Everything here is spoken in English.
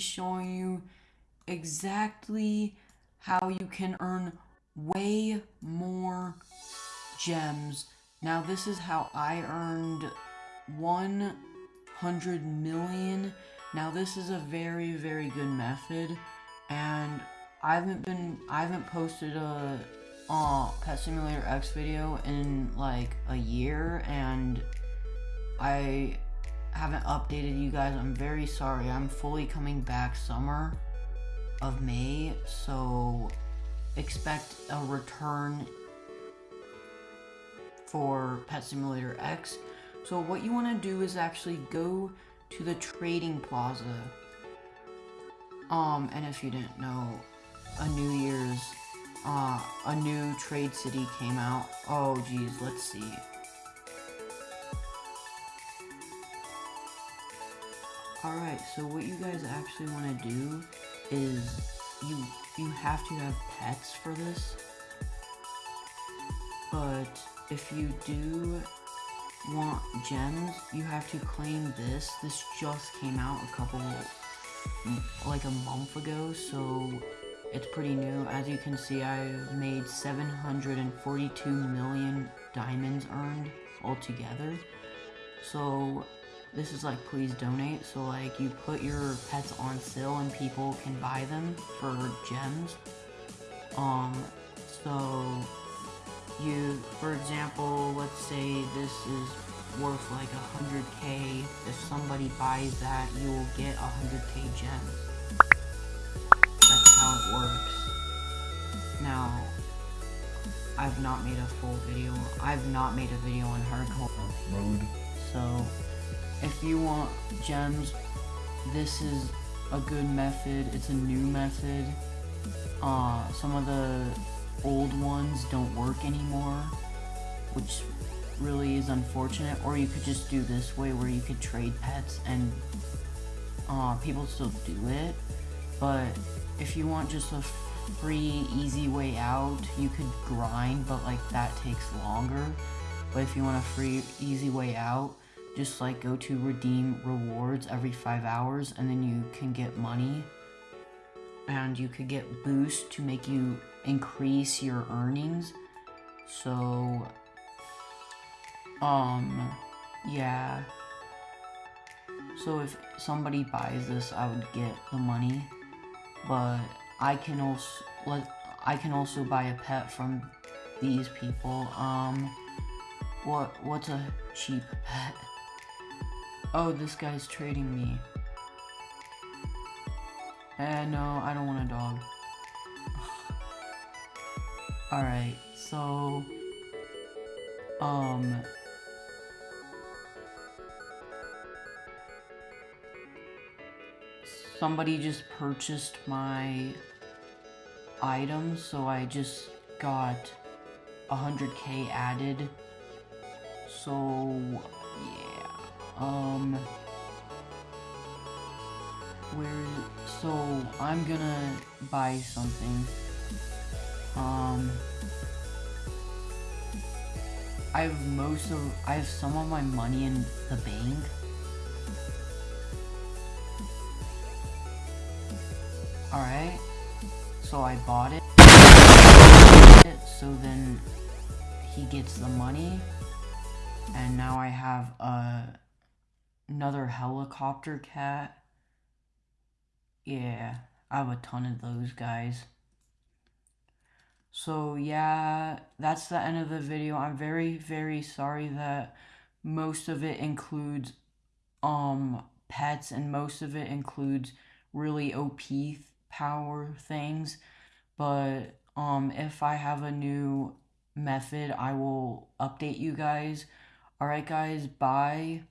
showing you exactly how you can earn way more gems. Now this is how I earned 100 million. Now this is a very, very good method and I haven't been, I haven't posted a uh, Pet Simulator X video in like a year and I haven't updated you guys. I'm very sorry. I'm fully coming back summer of May, so expect a return for Pet Simulator X. So what you want to do is actually go to the trading plaza. Um, and if you didn't know, a New Year's, uh, a new trade city came out. Oh, geez, let's see. Alright, so what you guys actually want to do is you you have to have pets for this. But if you do want gems, you have to claim this. This just came out a couple, like a month ago, so it's pretty new. As you can see, I made 742 million diamonds earned altogether. So this is like please donate. So like you put your pets on sale and people can buy them for gems. Um so you for example let's say this is worth like a 100k if somebody buys that you will get a 100k gems. That's how it works. Now I've not made a full video I've not made a video on hardcore. Mode so if you want gems, this is a good method. It's a new method. Uh, some of the old ones don't work anymore, which really is unfortunate. Or you could just do this way where you could trade pets and uh, people still do it. But if you want just a free, easy way out, you could grind, but like that takes longer. But if you want a free, easy way out, just like go to redeem rewards every five hours and then you can get money. And you could get boost to make you increase your earnings. So um yeah. So if somebody buys this I would get the money. But I can also let I can also buy a pet from these people. Um what what's a cheap pet Oh, this guy's trading me. Eh, no, I don't want a dog. Alright, so... Um... Somebody just purchased my items, so I just got 100k added. So, yeah. Um, where, so I'm gonna buy something. Um, I have most of, I have some of my money in the bank. Alright, so I bought it. So then he gets the money. And now I have a another helicopter cat. Yeah, I have a ton of those guys. So yeah, that's the end of the video. I'm very, very sorry that most of it includes um pets and most of it includes really OP power things. But um if I have a new method, I will update you guys. Alright guys, bye.